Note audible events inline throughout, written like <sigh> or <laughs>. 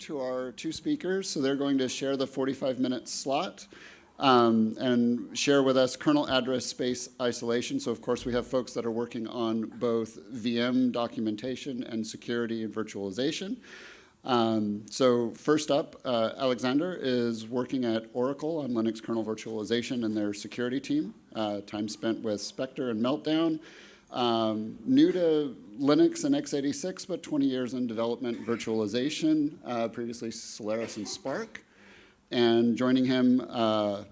to our two speakers. So they're going to share the 45-minute slot um, and share with us kernel address space isolation. So of course we have folks that are working on both VM documentation and security and virtualization. Um, so first up, uh, Alexander is working at Oracle on Linux kernel virtualization and their security team. Uh, time spent with Spectre and Meltdown. Um, new to Linux and x86, but 20 years in development virtualization, uh, previously Solaris and SPARC. And joining him, uh,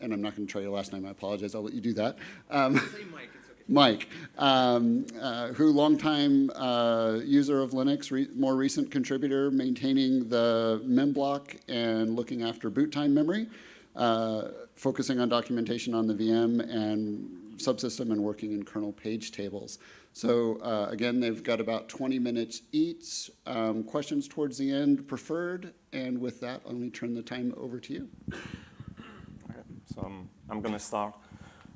and I'm not going to try your last name, I apologize, I'll let you do that. Um, Mike, okay. Mike um, uh, who longtime uh, user of Linux, re more recent contributor, maintaining the memblock and looking after boot time memory, uh, focusing on documentation on the VM and subsystem and working in kernel page tables. So uh, again, they've got about 20 minutes each. Um, questions towards the end preferred. And with that, let me turn the time over to you. Okay, so um, I'm going to start.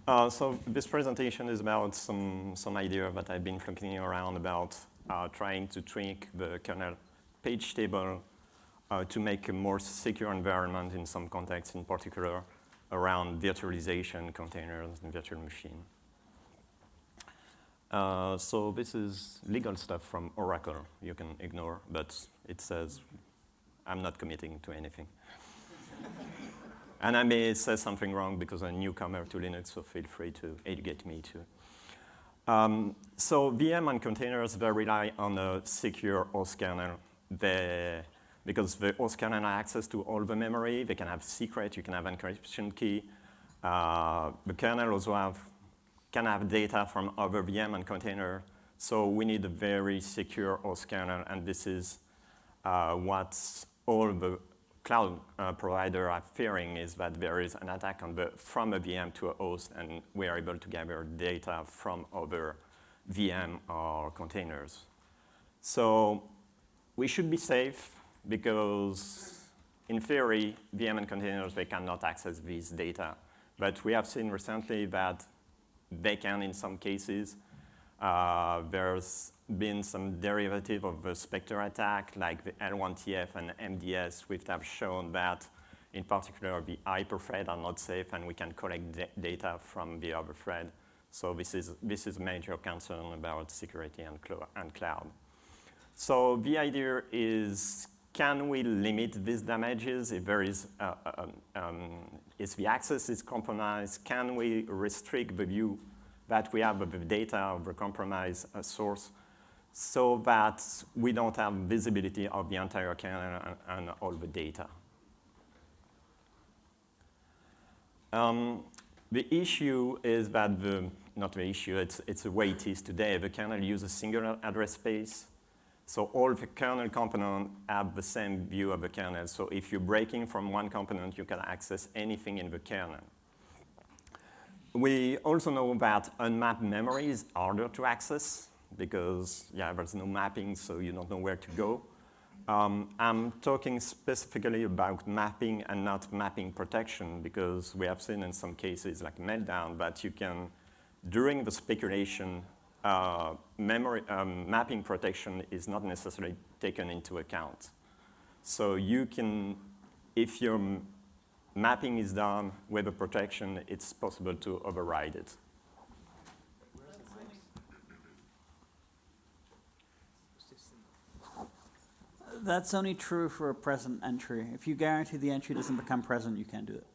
Uh, so this presentation is about some, some idea that I've been thinking around about uh, trying to tweak the kernel page table uh, to make a more secure environment in some contexts, in particular around virtualization containers and virtual machine. Uh, so this is legal stuff from Oracle. You can ignore, but it says I'm not committing to anything. <laughs> and I may say something wrong because I'm a newcomer to Linux, so feel free to educate me too. Um, so VM and containers, they rely on a secure host kernel. They because the host kernel has access to all the memory. They can have secret. You can have encryption key. Uh, the kernel also have, can have data from other VM and container. So we need a very secure host kernel, and this is uh, what all the cloud uh, provider are fearing is that there is an attack the, from a VM to a host, and we are able to gather data from other VM or containers. So we should be safe because in theory, VM and containers, they cannot access these data. But we have seen recently that they can in some cases. Uh, there's been some derivative of the Spectre attack, like the L1TF and MDS, which have shown that, in particular, the hyperthread are not safe, and we can collect data from the other thread. So this is, this is a major concern about security and, and cloud. So the idea is can we limit these damages if there is, uh, um, um, if the access is compromised? Can we restrict the view that we have of the data of the compromised uh, source so that we don't have visibility of the entire kernel and, all the data? Um, the issue is that the, not the issue, it's, it's the way it is today. The kernel uses a single address space so all the kernel components have the same view of the kernel. So if you're breaking from one component, you can access anything in the kernel. We also know that unmapped memory is harder to access because yeah, there's no mapping, so you don't know where to go. Um, I'm talking specifically about mapping and not mapping protection because we have seen in some cases like Meltdown that you can, during the speculation, uh, memory um, mapping protection is not necessarily taken into account. So you can, if your mapping is done with a protection, it's possible to override it. That's only true for a present entry. If you guarantee the entry doesn't become present, you can't do it.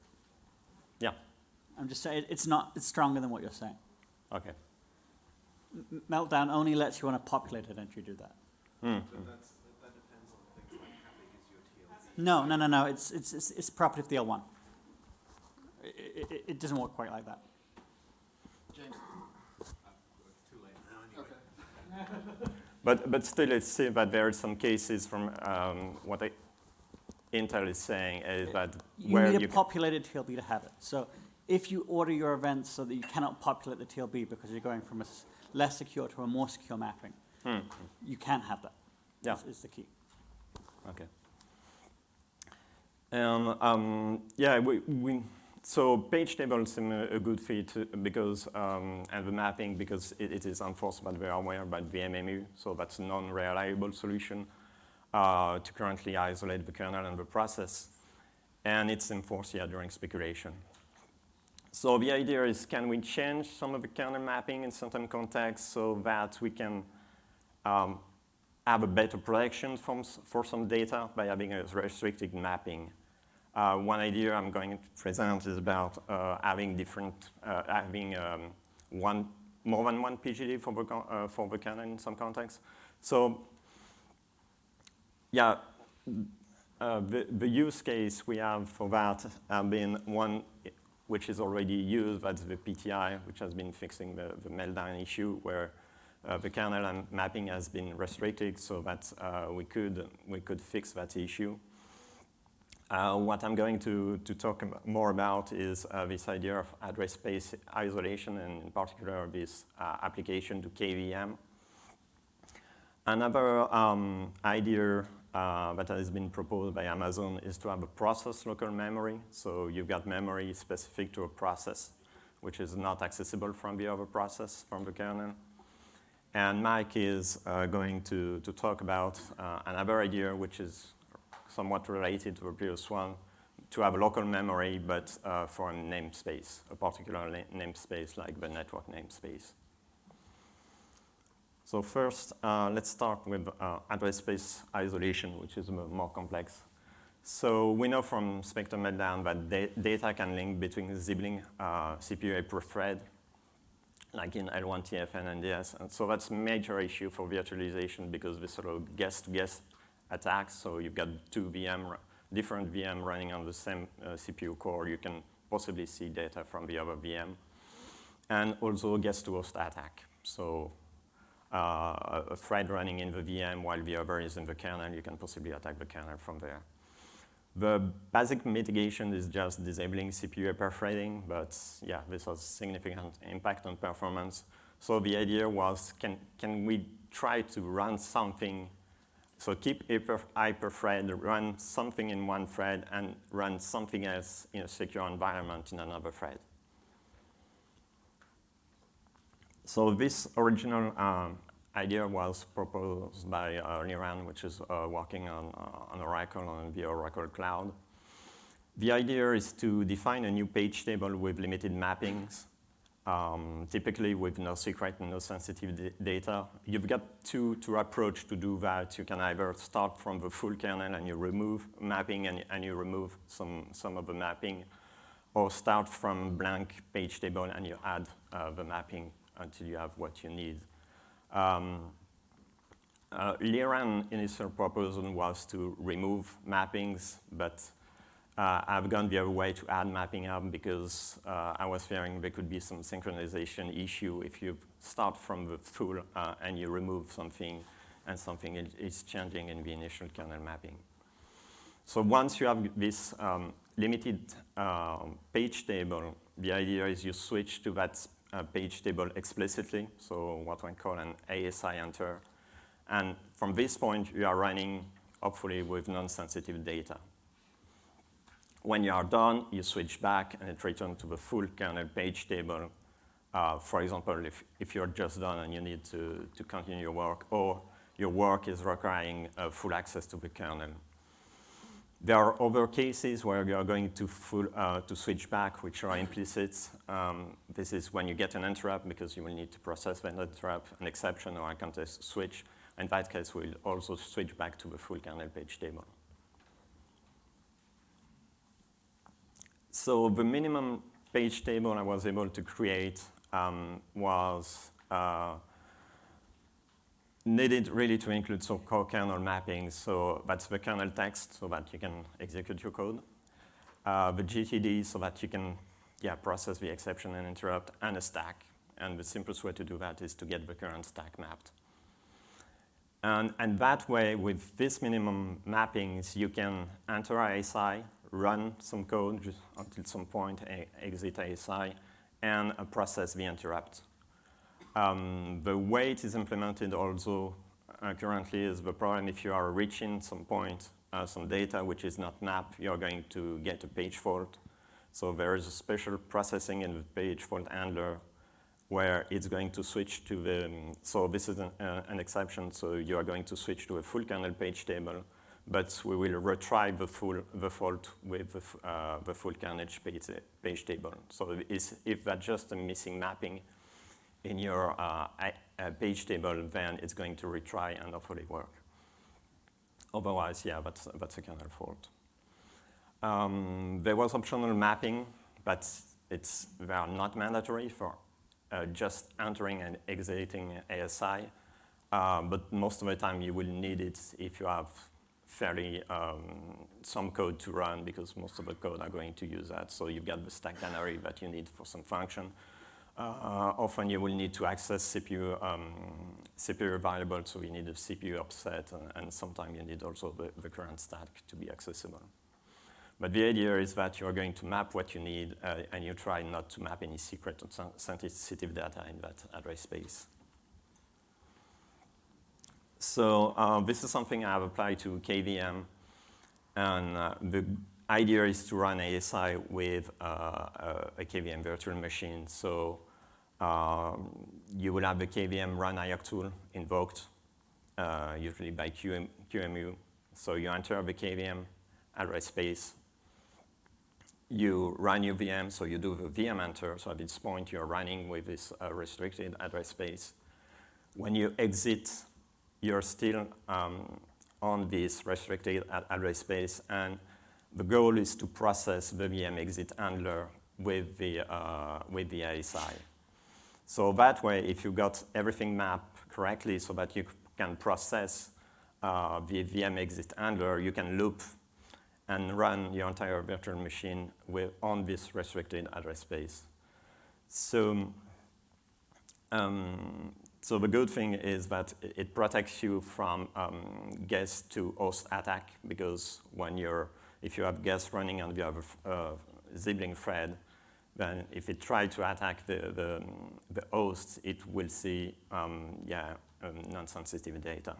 Yeah. I'm just saying, it's not, it's stronger than what you're saying. Okay. Meltdown only lets you on a populated entry do that. Mm. No, no, no, no. It's, it's, it's, it's property of the L1. It, it, it, doesn't work quite like that. James. <laughs> but, but still, it's still that there are some cases from um, what I, Intel is saying is that where you where need a populated TLB to have it. So if you order your events so that you cannot populate the TLB because you're going from a less secure to a more secure mapping. Hmm. You can have that. Yeah. Is, is the key. Okay. And um, yeah, we, we, so page tables seem a, a good fit because, um, and the mapping because it, it is enforced by the hardware by VMMU, so that's a non-reliable solution. uh, to currently isolate the kernel and the process, and it's enforced yeah, during speculation. So the idea is can we change some of the kernel mapping in certain contexts so that we can um, have a better protection from, for some data by having a restricted mapping. Uh, one idea I'm going to present is about uh, having different, uh, having um, one, more than one PGD for the, uh, for the kernel in some contexts. So, yeah, uh, the, the use case we have for that have been one which is already used, that's the PTI, which has been fixing the, the meltdown issue where uh, the kernel mapping has been restricted so that uh, we, could, we could fix that issue. Uh, what I'm going to, to talk more about is uh, this idea of address space isolation and in particular this uh, application to KVM. Another um, idea uh, that has been proposed by Amazon is to have a process local memory. So you've got memory specific to a process, which is not accessible from the other process, from the kernel. And Mike is uh, going to, to talk about uh, another idea, which is somewhat related to the previous one, to have a local memory, but uh, for a namespace, a particular namespace like the network namespace. So first, uh, let's start with uh, address space isolation, which is more complex. So we know from Spectre Meltdown that da data can link between sibling uh, CPU per thread like in L1TF and MDS. And so that's a major issue for virtualization because this sort of guest-to-guest attacks. So you've got two VM, different VM running on the same uh, CPU core. You can possibly see data from the other VM. And also guest-to-host attack. So Uh, a thread running in the VM while the other is in the kernel, you can possibly attack the kernel from there. The basic mitigation is just disabling CPU hyperthreading, but yeah, this has significant impact on performance. So the idea was, can, can we try to run something, so keep hyper, hyperthread, run something in one thread, and run something else in a secure environment in another thread. So this original um, idea was proposed by uh, Liran, which is uh, working on, uh, on Oracle, on the Oracle Cloud. The idea is to define a new page table with limited mappings, um, typically with no secret and no sensitive data. You've got two, two approach to do that. You can either start from the full kernel and you remove mapping and, and you remove some, some of the mapping, or start from blank page table and you add uh, the mapping until you have what you need. Um, uh, Liran initial proposal was to remove mappings, but uh, I've gone the other way to add mapping up because uh, I was fearing there could be some synchronization issue if you start from the full uh, and you remove something and something is changing in the initial kernel mapping. So once you have this um, limited um, page table, the idea is you switch to that a page table explicitly, so what we call an ASI enter. And from this point, you are running, hopefully, with non-sensitive data. When you are done, you switch back and it returns to the full kernel page table. Uh, for example, if, if you're just done and you need to, to continue your work, or your work is requiring uh, full access to the kernel. There are other cases where you are going to, full, uh, to switch back, which are implicit. Um, this is when you get an interrupt because you will need to process that interrupt, an exception or a context switch. In that case, we'll also switch back to the full kernel page table. So the minimum page table I was able to create um, was uh, needed really to include some core kernel mapping. So that's the kernel text so that you can execute your code. Uh, the GDT so that you can yeah, process the exception and interrupt, and a stack. And the simplest way to do that is to get the current stack mapped. And, and that way, with this minimum mappings, you can enter ASI, run some code until some point, exit ASI, and uh, process the interrupt. Um, the way it is implemented also uh, currently is the problem if you are reaching some point, uh, some data which is not mapped, you're going to get a page fault. So there is a special processing in the page fault handler where it's going to switch to the, um, so this is an, uh, an exception, so you are going to switch to a full kernel page table, but we will retry the full the fault with the, uh, the full kernel page, page table. So if that's just a missing mapping in your page table, then it's going to retry and hopefully work. Otherwise, yeah, that's, that's a kernel fault. Um, there was optional mapping, but it's, they are not mandatory for uh, just entering and exiting ASI. Uh, but most of the time you will need it if you have fairly um, some code to run because most of the code are going to use that. So you've got the stack canary that you need for some function. Uh, often you will need to access CPU, um, CPU variable, so you need a CPU offset, and, and sometimes you need also the, the current stack to be accessible. But the idea is that you're going to map what you need, uh, and you try not to map any secret or sensitive data in that address space. So uh, this is something I have applied to KVM, and uh, the idea is to run ASI with uh, a KVM virtual machine. So you will have the KVM run ioctl invoked, uh, usually by QM, QEMU. So you enter the KVM address space you run your VM, so you do the VM enter, so at this point you're running with this uh, restricted address space. When you exit, you're still um, on this restricted ad address space, and the goal is to process the VM exit handler with the, uh, with the ASI. So that way, if you got everything mapped correctly so that you can process uh, the VM exit handler, you can loop and run your entire virtual machine with, on this restricted address space. So, um, so the good thing is that it protects you from um, guest to host attack because when you're, if you have guest running and you have a, a sibling thread, then if it tries to attack the, the, the, host, it will see, um, yeah, um, non-sensitive data.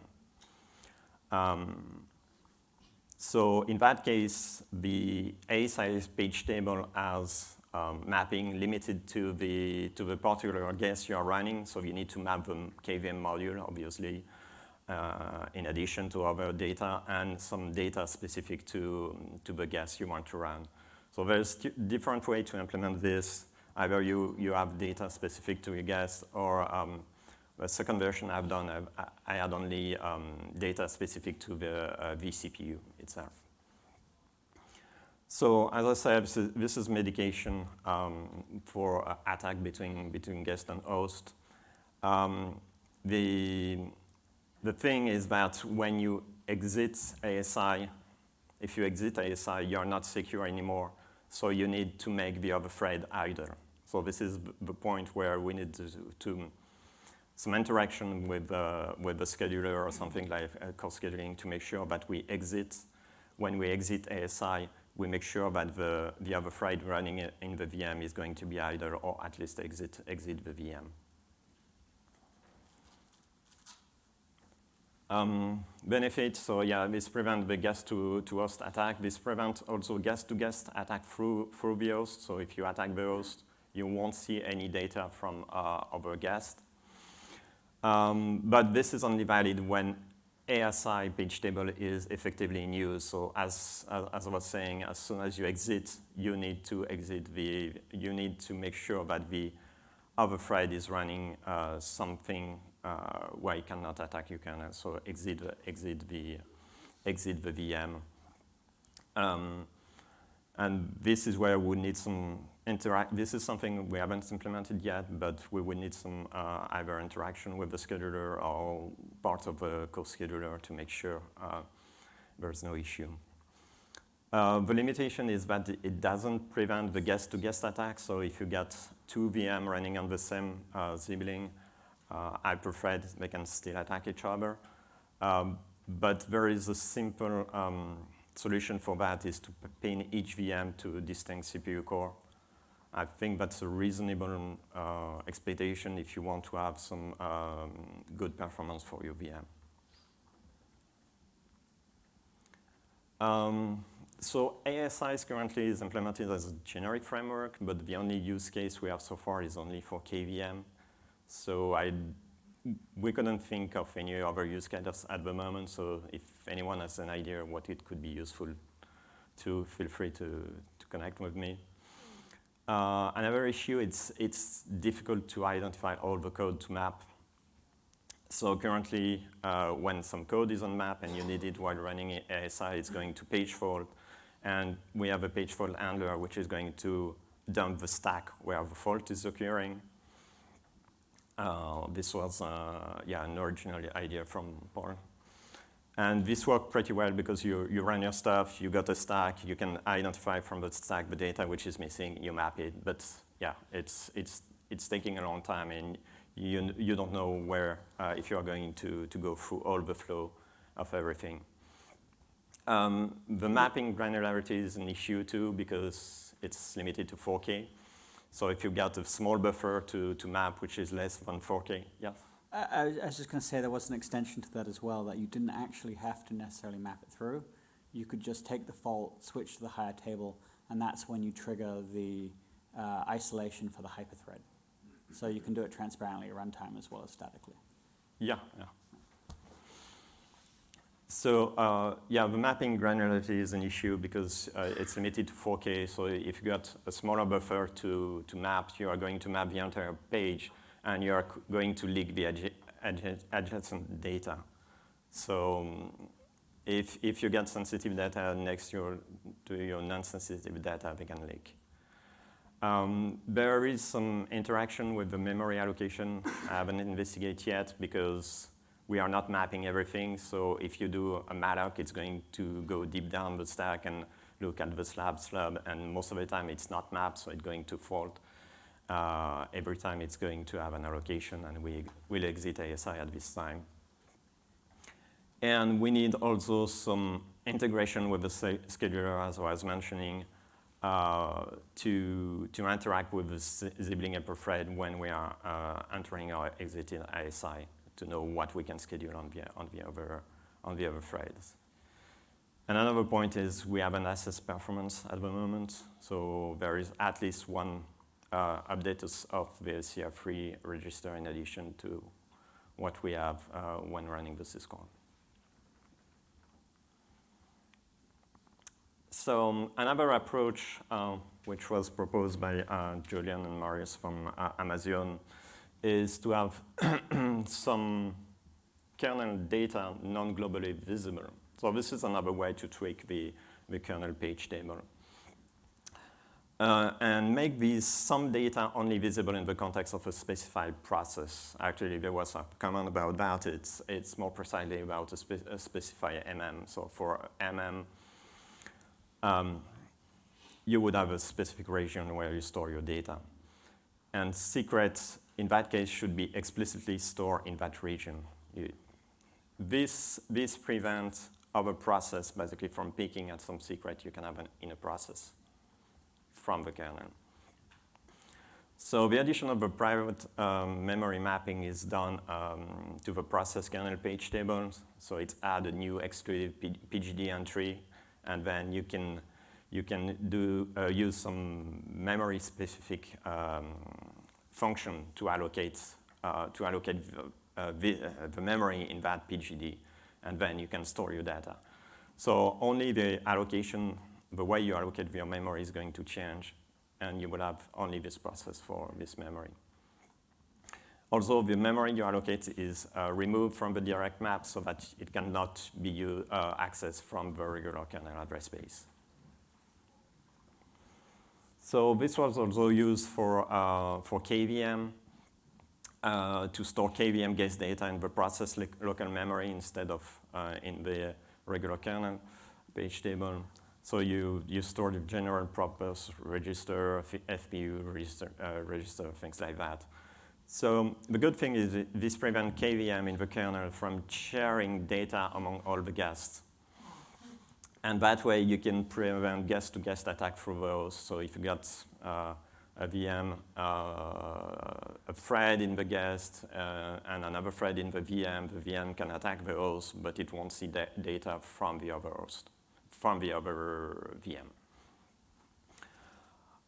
Um, so in that case, the ASI page table has um, mapping limited to the, to the particular guest you are running. So you need to map the KVM module, obviously, uh, in addition to other data and some data specific to, to the guest you want to run. So there's different way to implement this. Either you, you have data specific to your guest or um, the second version I've done, I've, i had only um, data specific to the uh, vCPU itself. So as I said, this is, is mitigation um, for uh, attack between, between guest and host. Um, the, the thing is that when you exit ASI, if you exit ASI, you're not secure anymore. So you need to make the other thread idle. So this is the point where we need to, to some interaction with, uh, with the scheduler or something like uh, co-scheduling to make sure that we exit, when we exit ASI, we make sure that the, the other thread running in the VM is going to be idle or at least exit, exit the VM. Um, benefits, so yeah, this prevents the guest to, to host attack. This prevents also guest to guest attack through, through the host. So if you attack the host, you won't see any data from uh, other guests. Um, but this is only valid when ASI page table is effectively in use. So as, as, as, I was saying, as soon as you exit, you need to exit the, you need to make sure that the other thread is running uh, something uh, where it cannot attack you can also exit, the, exit, the, exit the VM. Um, and this is where we need some interact. This is something we haven't implemented yet, but we would need some uh, either interaction with the scheduler or part of the co-scheduler to make sure uh, there's no issue. Uh, the limitation is that it doesn't prevent the guest-to-guest -guest attack. So if you get two VM running on the same uh, uh, hyperthread, they can still attack each other. Um, but there is a simple um, solution for that is to pin each VM to a distinct CPU core. I think that's a reasonable uh, expectation if you want to have some um, good performance for your VM. Um, so ASI is currently is implemented as a generic framework, but the only use case we have so far is only for KVM. So I, we couldn't think of any other use cases at the moment. So if anyone has an idea what it could be useful to, feel free to, to connect with me. Uh, another issue, it's, it's difficult to identify all the code to map. So currently, uh, when some code is on map and you need it while running ASI, it's going to page fault. And we have a page fault handler, which is going to dump the stack where the fault is occurring. Uh, this was, uh, yeah, an original idea from Paul. And this worked pretty well because you, you run your stuff, you got a stack, you can identify from the stack the data which is missing, you map it. But yeah, it's, it's, it's taking a long time and you, you don't know where, uh, if you're going to, to go through all the flow of everything. Um, the mapping granularity is an issue too because it's limited to 4K. So if you got a small buffer to, to map, which is less than 4K, yes? I, I was- I was just going to say there was an extension to that as well, that you didn't actually have to necessarily map it through. You could just take the fault, switch to the higher table, and that's when you trigger the uh, isolation for the hyperthread. So you can do it transparently at runtime as well as statically. Yeah, yeah. So uh, yeah, the mapping granularity is an issue because uh, it's limited to 4K. So if you got a smaller buffer to, to map, you are going to map the entire page, and you are going to leak the adja- adja- adjacent data. So um, if, if you get sensitive data next to your, to your non-sensitive data, they can leak. Um, there is some interaction with the memory allocation. I haven't investigated yet because we are not mapping everything. So if you do a malloc, it's going to go deep down the stack and look at the slab slab. And most of the time, it's not mapped, so it's going to fault. Uh, every time, it's going to have an allocation, and we will exit ASI at this time. And we need also some integration with the scheduler, as I was mentioning, uh, to, to interact with the Z- Zibling hyperthread when we are uh, entering or exiting ASI to know what we can schedule on the, on the, other, on the other threads. And another point is we have an assessed performance at the moment, so there is at least one uh, update of- of the CR3 register in addition to what we have uh, when running the syscall. So um, another approach, uh, which was proposed by uh, Julian and Marius from uh, Amazon, is to have <clears throat> some kernel data non-globally visible. So this is another way to tweak the, the kernel page table. Uh, and make these some data only visible in the context of a specified process. Actually, there was a comment about that. It's, it's more precisely about a, spe- a specified MM. So for MM, um, you would have a specific region where you store your data. And secrets, in that case, should be explicitly stored in that region. This, this prevents other process basically from picking at some secret you can have an, in a process from the kernel. So the addition of a private um, memory mapping is done um, to the process kernel page tables. So it's add a new exclusive PGD entry, and then you can you can do uh, use some memory specific um, function to allocate uh, to allocate the, uh, the, uh, the memory in that PGD, and then you can store your data. So only the allocation, the way you allocate your memory is going to change, and you will have only this process for this memory. Also, the memory you allocate is uh, removed from the direct map so that it cannot be uh, accessed from the regular kernel address space. So this was also used for, uh, for KVM uh, to store KVM guest data in the process local memory instead of uh, in the regular kernel page table. So you, you store the general purpose register, FPU register, uh, register, things like that. So the good thing is this prevents KVM in the kernel from sharing data among all the guests. And that way you can prevent guest-to-guest attack through those. So if you got uh, a VM, uh, a thread in the guest, uh, and another thread in the VM, the VM can attack the host, but it won't see da- data from the other host, from the other VM.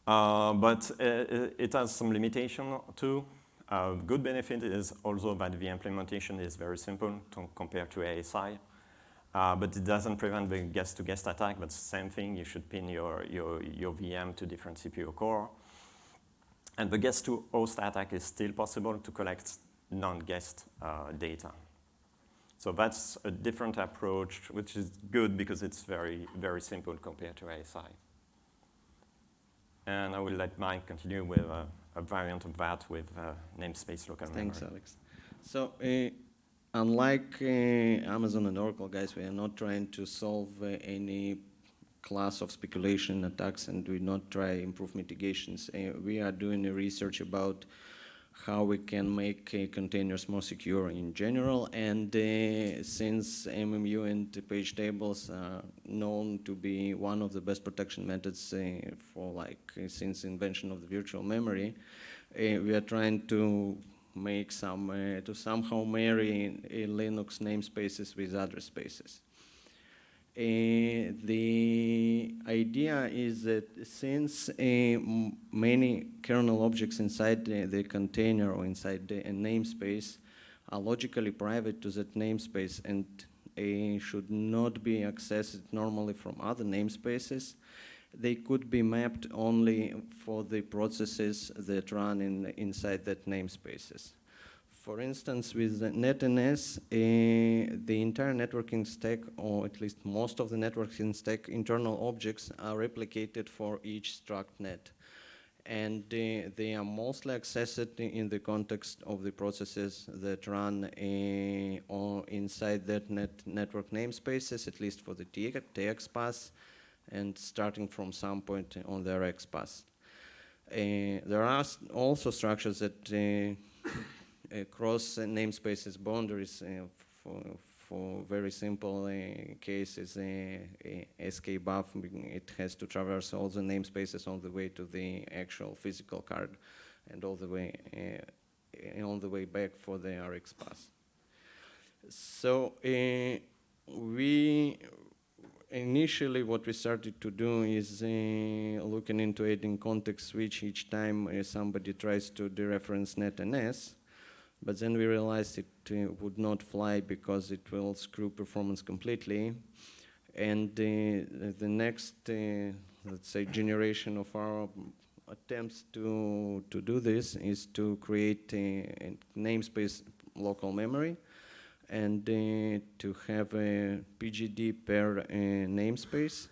Uh, but uh, it has some limitation too. A good benefit is also that the implementation is very simple to compare to ASI, uh, but it doesn't prevent the guest-to-guest attack. But same thing, you should pin your, your, your VM to different CPU core. And the guest-to-host attack is still possible to collect non-guest uh, data. So that's a different approach, which is good because it's very, very simple compared to ASI. And I will let Mike continue with a, a variant of that with uh, namespace local Thanks, memory. Alex. So, uh, unlike uh, Amazon and Oracle guys, we are not trying to solve uh, any class of speculation attacks and we do not try improve mitigations. Uh, we are doing a research about how we can make uh, containers more secure in general. And uh, since MMU and page tables are known to be one of the best protection methods uh, for like since invention of the virtual memory, uh, we are trying to make some uh, to somehow marry uh, Linux namespaces with address spaces. Uh, the idea is that since uh, many kernel objects inside the, the container or inside the namespace are logically private to that namespace and uh, should not be accessed normally from other namespaces, they could be mapped only for the processes that run in, inside that namespaces. For instance, with the NetNS, uh, the entire networking stack, or at least most of the networking stack internal objects are replicated for each struct net. And uh, they are mostly accessed in the context of the processes that run uh, inside that net network namespaces, at least for the TX, path, and starting from some point on the RX path. Uh, there are also structures that uh, <coughs> uh, cross namespaces boundaries uh, for, for very simple uh, cases. SK buff, it has to traverse all the namespaces on the way to the actual physical card and all the way on the way back for the RX pass. So uh, we initially what we started to do is uh, looking into adding context switch each time uh, somebody tries to dereference netns but then we realized it uh, would not fly because it will screw performance completely. And uh, the next uh, let's say generation of our attempts to to do this is to create a, a namespace local memory and to have a PGD per uh, namespace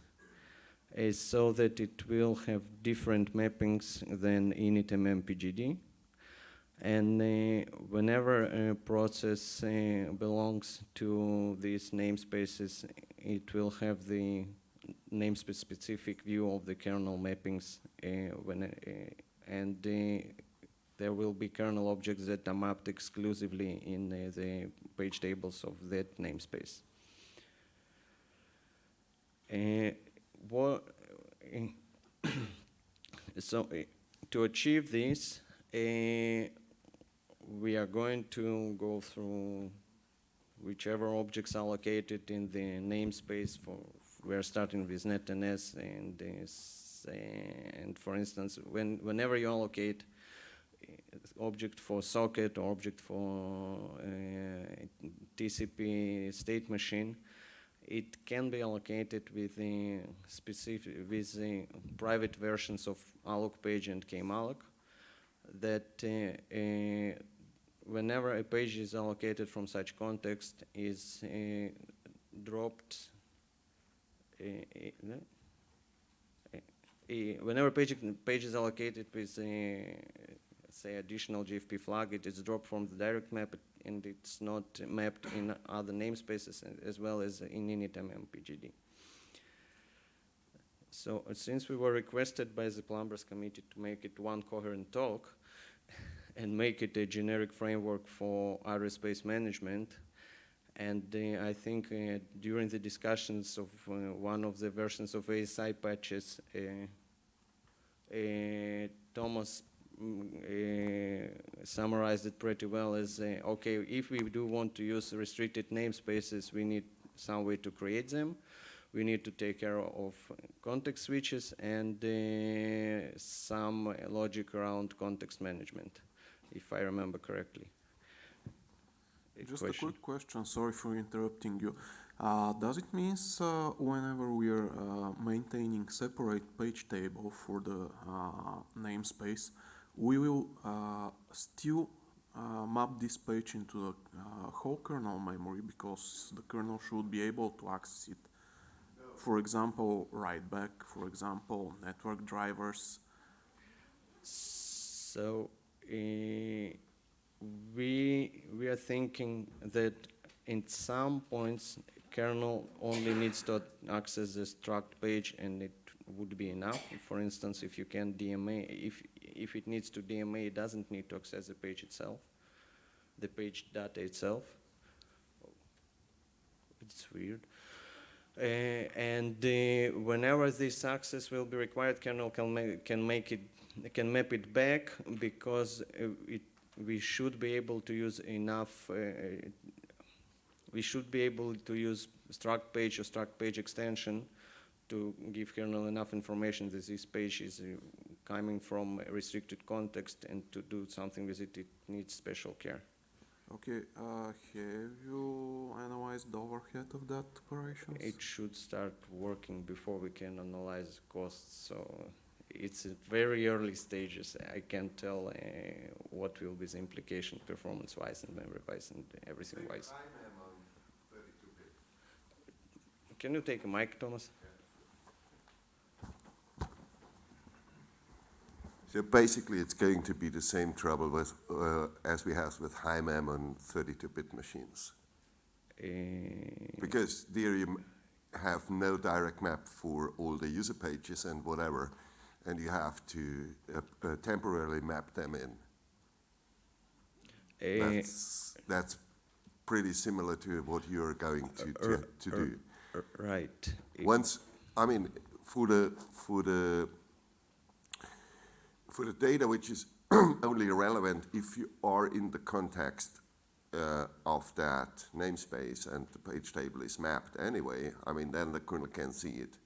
uh, so that it will have different mappings than initmm PGD. And uh, whenever a process uh, belongs to these namespaces, it will have the namespace specific view of the kernel mappings uh, when, uh, and there will be kernel objects that are mapped exclusively in uh, the page tables of that namespace. Uh, what, uh, <coughs> so uh, to achieve this, we are going to go through whichever objects are located in the namespace for we are starting with netns and uh, and for instance when whenever you allocate object for socket or object for uh, TCP state machine, it can be allocated with the specific with the private versions of alloc page and kmalloc that uh, uh, whenever a page is allocated from such context is uh, dropped uh, uh, whenever page, page is allocated with say additional GFP flag, it is dropped from the direct map and it's not mapped in other namespaces as well as in initmm PGD. So uh, since we were requested by the Plumbers Committee to make it one coherent talk <laughs> and make it a generic framework for address space management, and uh, I think uh, during the discussions of uh, one of the versions of ASI patches, uh, Thomas uh, summarized it pretty well as, uh, okay, if we do want to use restricted namespaces, we need some way to create them. We need to take care of context switches and uh, some logic around context management. if I remember correctly. A Just question. a quick question, sorry for interrupting you. Uh, does it mean uh, whenever we are uh, maintaining separate page table for the uh, namespace, we will uh, still uh, map this page into the uh, whole kernel memory because the kernel should be able to access it. For example, write back, for example, network drivers. So uh, we we are thinking that in some points kernel only needs to access the struct page and it would be enough. For instance, if you can DMA, if if it needs to DMA, it doesn't need to access the page itself, the page data itself. It's weird. Uh, and uh, whenever this access will be required, kernel can, ma can make it, can map it back because uh, it, we should be able to use enough, uh, we should be able to use struct page or struct page extension to give kernel enough information that this page is coming from a restricted context and to do something with it, it needs special care. Okay, uh, have you analyzed the overhead of that operation? It should start working before we can analyze costs, so it's at very early stages. I can't tell uh, what will be the implication performance-wise and memory-wise and everything-wise. Can you take a mic, Thomas? So basically, it's going to be the same trouble with, uh, as we have with high mem on 32-bit machines. Uh, Because there you have no direct map for all the user pages and whatever, and you have to uh, uh, temporarily map them in. uh, That's, that's pretty similar to what you're going to, to, to do. Right. Once, I mean, for the, for the, for the data which is <clears throat> only relevant if you are in the context uh, of that namespace and the page table is mapped anyway, I mean, then the kernel can see it.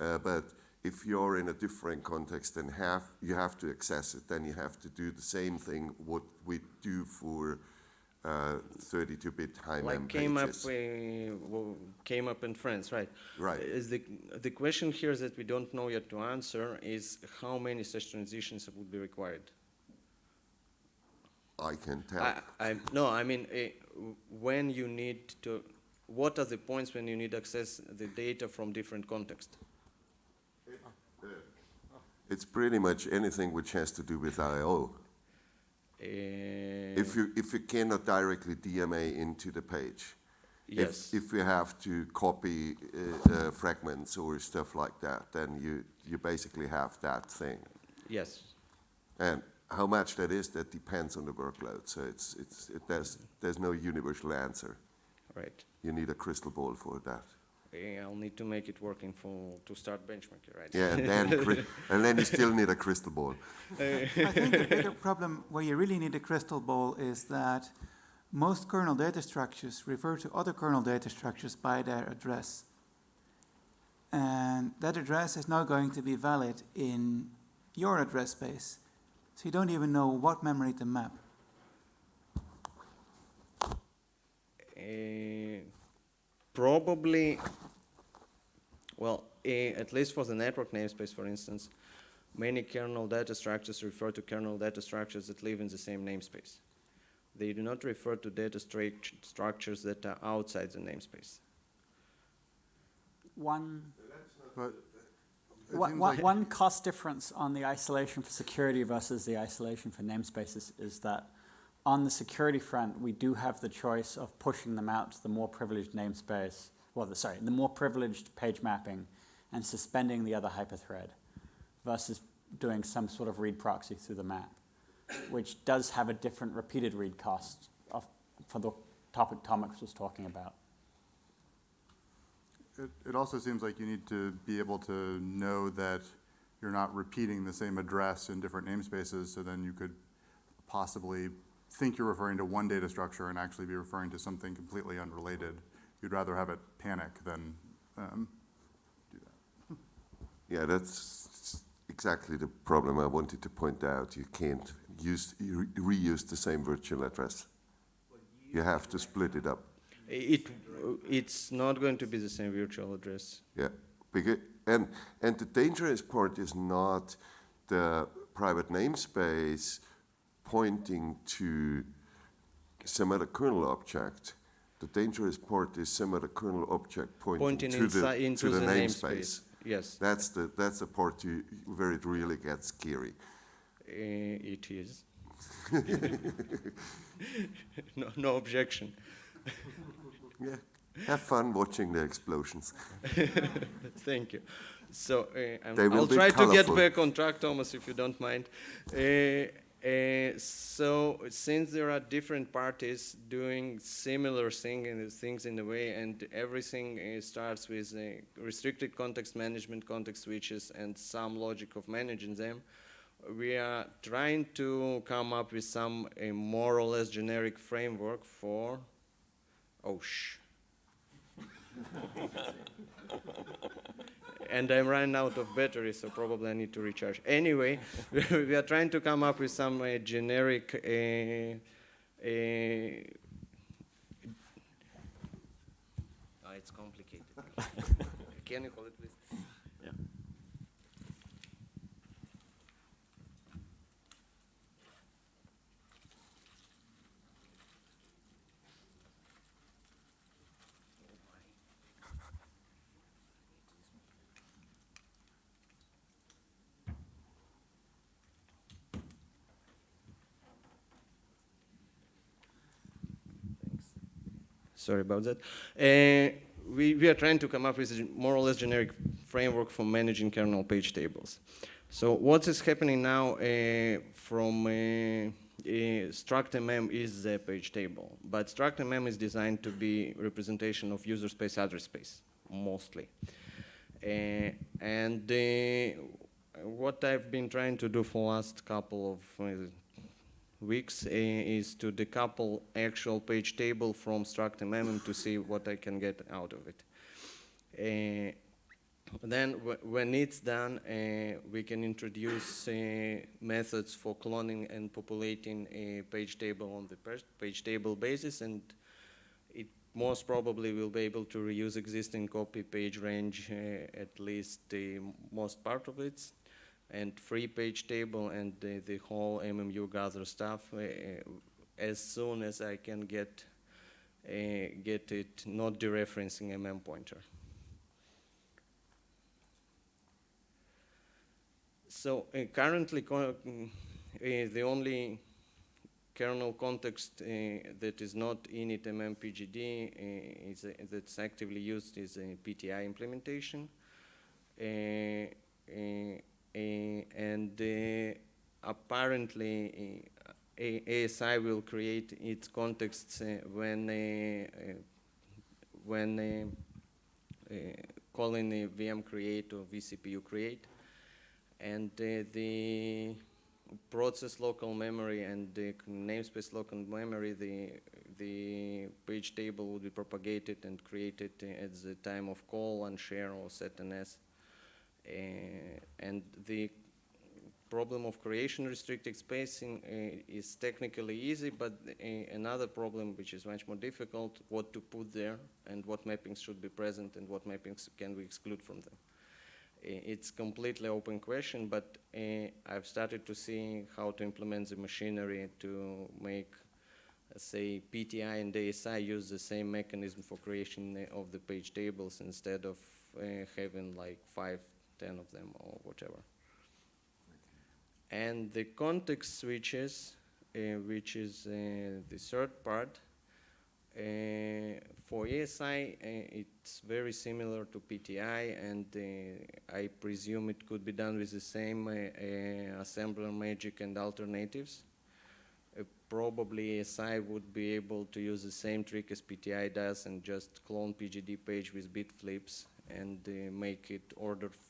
Uh, but if you're in a different context and have, you have to access it, then you have to do the same thing what we do for 32-bit high mem Like came up, uh, came up in France, right? Right. Is the, the question here that we don't know yet to answer is how many such transitions would be required? I can tell. I, I, no, I mean, w- when you need to, what are the points when you need access the data from different context? It's pretty much anything which has to do with I/O. If you if you cannot directly DMA into the page, Yes. if if you have to copy uh, uh, fragments or stuff like that, then you you basically have that thing. Yes, And how much that is, that depends on the workload. So it's it's it, there's there's no universal answer. right. You need a crystal ball for that. I'll need to make it working for, to start benchmarking, right? Yeah, and then <laughs> and then you still need a crystal ball. <laughs> I think the bigger problem where you really need a crystal ball is that most kernel data structures refer to other kernel data structures by their address. And that address is now going to be valid in your address space. So you don't even know what memory to map. Eh, Probably, well, eh, at least for the network namespace, for instance, many kernel data structures refer to kernel data structures that live in the same namespace. They do not refer to data struct- structures that are outside the namespace. One, But one, one- like- one cost difference on the isolation for security versus the isolation for namespaces is that on the security front, we do have the choice of pushing them out to the more privileged namespace, well, the, sorry, the more privileged page mapping and suspending the other hyperthread versus doing some sort of read proxy through the map, which does have a different repeated read cost of, for the topic Thomas was talking about. It, it also seems like you need to be able to know that you're not repeating the same address in different namespaces, so then you could possibly think you're referring to one data structure and actually be referring to something completely unrelated. You'd rather have it panic than, um, do that. Yeah, that's exactly the problem I wanted to point out. You can't use, re- reuse the same virtual address. You have to split it up. It, it's not going to be the same virtual address. Yeah, because, and, and the dangerous part is not the private namespace pointing to some other kernel object. The dangerous part is some other kernel object pointing, Pointing to, the, into to the, the namespace. namespace. Yes, That's the, that's the part you, where it really gets scary. uh, it is. <laughs> no, no objection. <laughs> Yeah, have fun watching the explosions. <laughs> Thank you. So uh, I'm- They will I'll try to get back on track, Thomas, if you don't mind. Uh, uh, so since there are different parties doing similar thing things in a way, and everything uh, starts with uh, restricted context management, context switches, and some logic of managing them, we are trying to come up with some more or less generic framework for. Oh, shh. <laughs> and I'm running out of battery, so probably I need to recharge. Anyway, <laughs> we are trying to come up with some uh, generic. Uh, uh, Ah, it's complicated. <laughs> Can you hold it, please? Yeah. Sorry about that. Uh, we, we are trying to come up with a more or less generic framework for managing kernel page tables. So what is happening now uh, from uh, uh, struct.mm is the page table, but struct mm is designed to be representation of user space address space, mostly. Uh, and uh, what I've been trying to do for last couple of uh, weeks uh, is to decouple actual page table from struct mm to see what I can get out of it. Uh, then wh- when it's done, uh, we can introduce uh, methods for cloning and populating a page table on the page table basis and it most probably will be able to reuse existing copy page range at least the most part of it and free page table and the, the whole MMU gather stuff uh, as soon as I can get uh, get it not dereferencing MM pointer. So uh, currently, mm, the only kernel context that is not init MM PGD uh, is, that's actively used is a PTI implementation. Uh, and apparently eh, eh, uh, ASI will create its contexts when when calling a VM create or vCPU create, and the process local memory and the namespace local memory, the the page table will be propagated and created at the time of call and share or set NS. Uh, and the problem of creation restricted spacing uh, is technically easy, but uh, another problem which is much more difficult, what to put there and what mappings should be present and what mappings can we exclude from them. Uh, it's completely open question, but uh, I've started to see how to implement the machinery to make, uh, say, PTI and ASI use the same mechanism for creation of the page tables instead of having like five, ten of them or whatever. And the context switches, uh, which is uh, the third part, uh, for ASI, uh, it's very similar to PTI, and uh, I presume it could be done with the same uh, assembler magic and alternatives. Probably ASI would be able to use the same trick as PTI does and just clone PGD page with bit flips and make it order, f-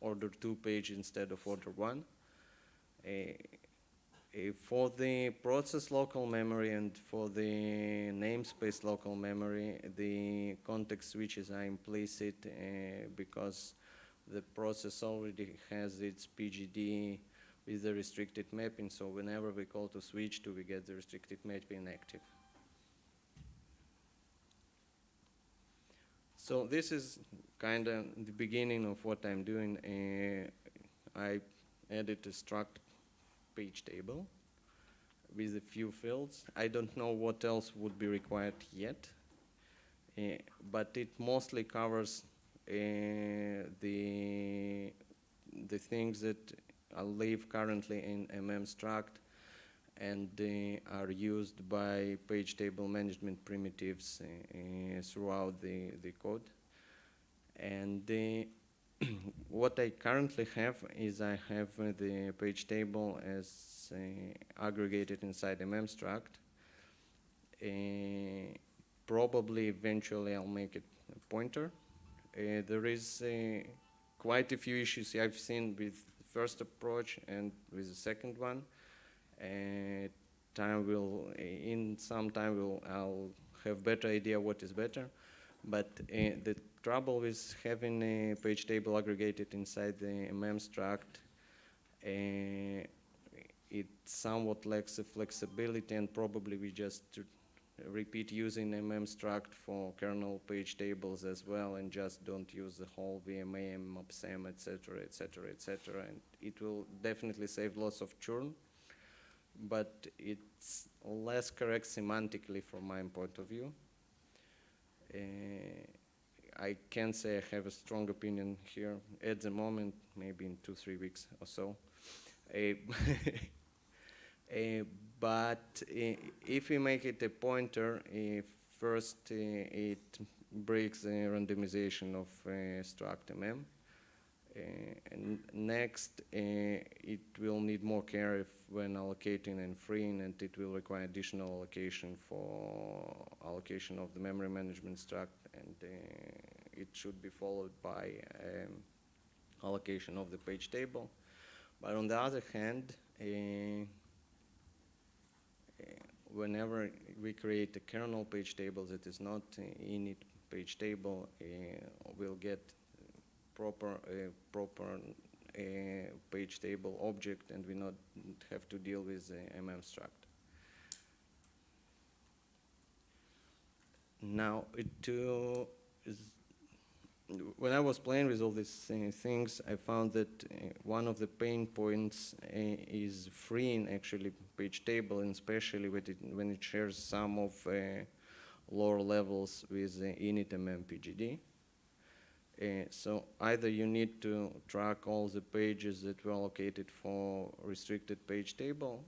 order two page instead of order one. For the process local memory and for the namespace local memory, the context switches are implicit uh, because the process already has its PGD with the restricted mapping, so whenever we call to switch to, we get the restricted mapping active. So this is kind of the beginning of what I'm doing. Uh, I added a struct page table with a few fields. I don't know what else would be required yet, uh, but it mostly covers uh, the the things that I live currently in MM struct and they are used by page table management primitives uh, uh, throughout the, the code. And <clears throat> what I currently have is I have uh, the page table as aggregated inside MM struct. Uh, probably eventually I'll make it a pointer. Uh, there is uh, quite a few issues I've seen with the first approach and with the second one. Uh, time will, in some time will, I'll have better idea what is better. But uh, the trouble with having a page table aggregated inside the MM struct, uh, it somewhat lacks the flexibility and probably we just repeat using MM struct for kernel page tables as well and just don't use the whole VMA, mmap_sem, etc., etc., etc. And it will definitely save lots of churn, but it's less correct semantically from my point of view. Uh, I can't say I have a strong opinion here at the moment, maybe in two, three weeks or so. Uh, <laughs> uh, but uh, if we make it a pointer, uh, first it breaks the randomization of struct mm. Uh, and next, uh, it will need more care if when allocating and freeing, and it will require additional allocation for allocation of the memory management struct, and uh, it should be followed by um, allocation of the page table. But on the other hand, uh, whenever we create a kernel page table that is not uh, init page table, uh, we'll get proper uh, proper uh, page table object, and we not have to deal with the mm struct. Now, it uh, is when I was playing with all these uh, things, I found that uh, one of the pain points is freeing actually page table, and especially when it, when it shares some of lower levels with the init MMPGD. Uh, so either you need to track all the pages that were allocated for restricted page table,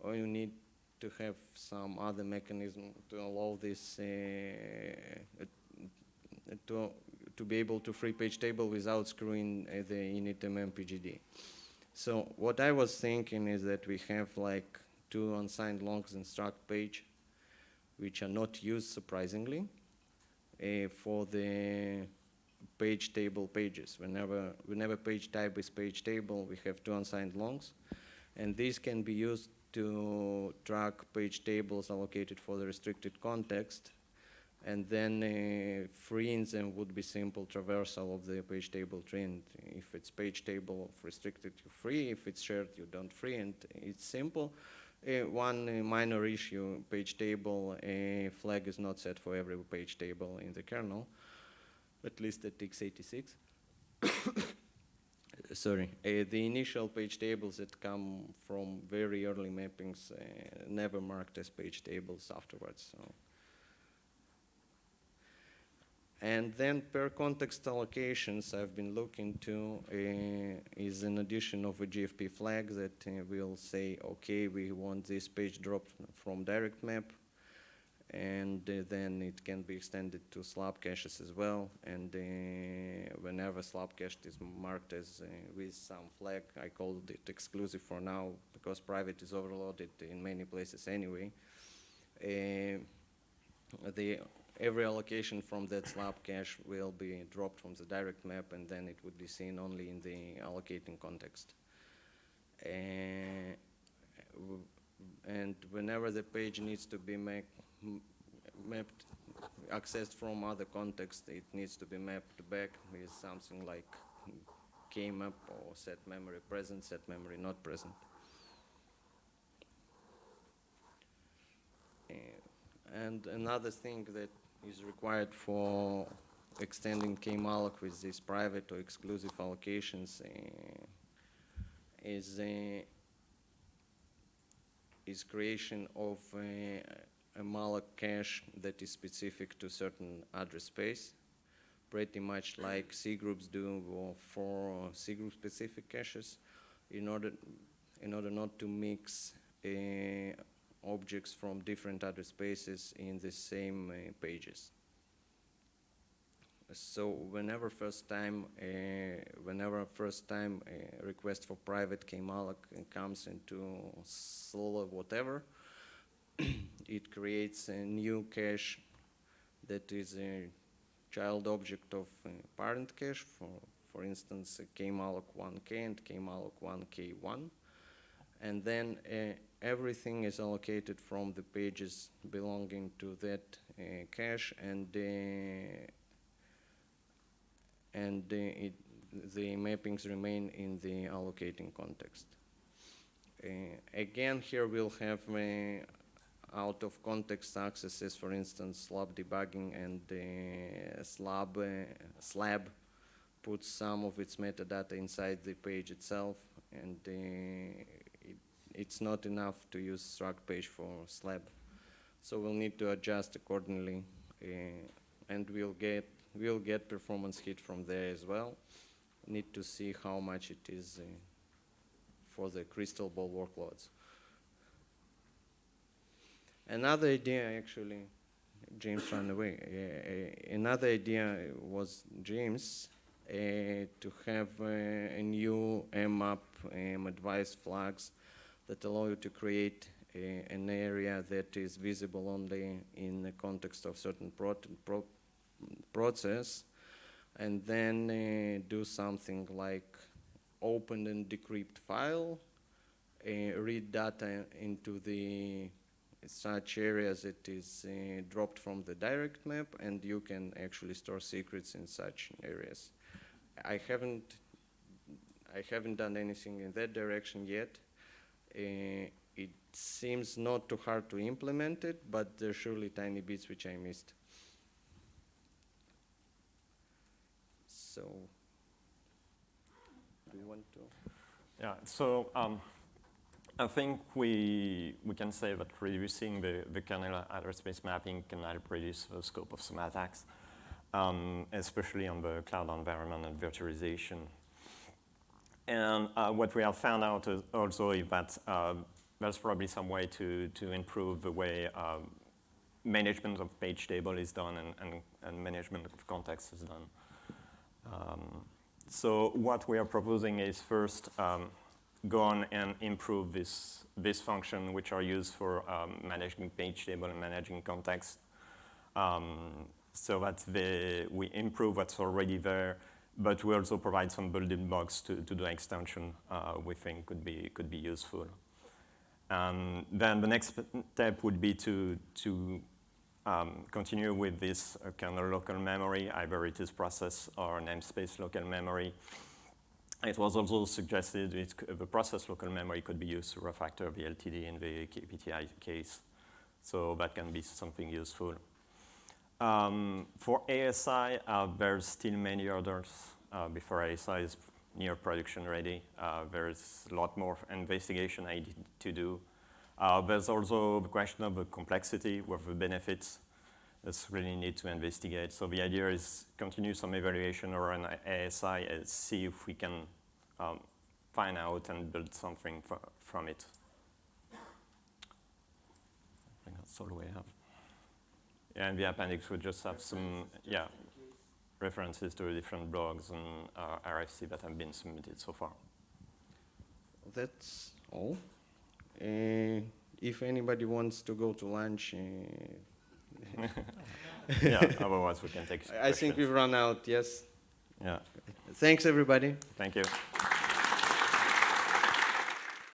or you need to have some other mechanism to allow this uh, to to be able to free page table without screwing uh, the init MMPGD. So what I was thinking is that we have like two unsigned longs in struct page, which are not used surprisingly, for the page table pages. Whenever, whenever page type is page table, we have two unsigned longs, and these can be used to track page tables allocated for the restricted context and then uh, freeing them would be simple traversal of the page table tree. If it's page table of restricted, you free. If it's shared, you don't free. And it's simple. Uh, one uh, minor issue, page table uh, flag is not set for every page table in the kernel, at least at x86. <coughs> Sorry, uh, the initial page tables that come from very early mappings uh, never marked as page tables afterwards. So. And then per context allocations I've been looking to uh, is an addition of a GFP flag that uh, will say, okay, we want this page dropped from direct map, and uh, then it can be extended to slab caches as well. And uh, whenever slab cache is marked as uh, with some flag, I called it exclusive for now because private is overloaded in many places anyway. The every allocation from that slab cache will be dropped from the direct map and then it would be seen only in the allocating context. Uh, and whenever the page needs to be mapped, accessed from other context, it needs to be mapped back with something like up or set memory present, set memory not present. Uh, And another thing that is required for extending KMalloc with these private or exclusive allocations uh, is, uh, is creation of a malloc cache that is specific to certain address space, pretty much like C groups do for C group specific caches, in order, in order not to mix uh, objects from different address spaces in the same uh, pages. So whenever first time, uh, whenever first time a request for private kmalloc comes into solo whatever, <clears throat> it creates a new cache that is a child object of a parent cache, for, for instance, kmalloc 1k and kmalloc 1k1. And then uh, everything is allocated from the pages belonging to that uh, cache and uh, and uh, it, the mappings remain in the allocating context. Uh, again, here we'll have uh, out of context accesses, for instance, slab debugging and uh, slab, uh, slab puts some of its metadata inside the page itself, and uh, it, it's not enough to use struct page for slab. So we'll need to adjust accordingly, and we'll get we'll get performance hit from there as well. Need to see how much it is uh, for the crystal ball workloads. Another idea, actually, James ran away. Uh, another idea was James uh, to have uh, a new mmap um, advice flags that allow you to create an area that is visible only in the context of certain pro pro process and then do something like open and decrypt file, read data into the such areas it is uh, dropped from the direct map and you can actually store secrets in such areas. I haven't I haven't done anything in that direction yet. Uh, it seems not too hard to implement it, but there's surely tiny bits which I missed. So, do you want to? Yeah, so um, I think we, we can say that reducing the, the kernel address space mapping can help reduce the scope of some attacks, um, especially on the cloud environment and virtualization. And uh, what we have found out is also is that uh, there's probably some way to, to improve the way um, management of page table is done and, and, and management of context is done. Um, so what we are proposing is first um, go on and improve this, this function which are used for um, managing page table and managing context. Um, so that we improve what's already there, but we also provide some building blocks to, to the extension uh, we think could be, could be useful. And then the next step would be to, to um, continue with this uh, of local memory, either it is process or namespace local memory. It was also suggested the process local memory could be used to refactor the LDT in the KPTI case. So that can be something useful. Um, for ASI, uh, there's still many hurdles uh, before ASI is near production ready. Uh, there's a lot more investigation I need to do. Uh, there's also the question of the complexity with the benefits that's really need to investigate. So the idea is continue some evaluation around ASI and see if we can um, find out and build something from it. I think that's all we have. Yeah, and the appendix would just have some, yeah, references to different blogs and uh, RFC that have been submitted so far. That's all. Uh, if anybody wants to go to lunch, uh, <laughs> yeah, <laughs> otherwise we can take I think we've run out, yes. Yeah. Thanks, everybody. Thank you.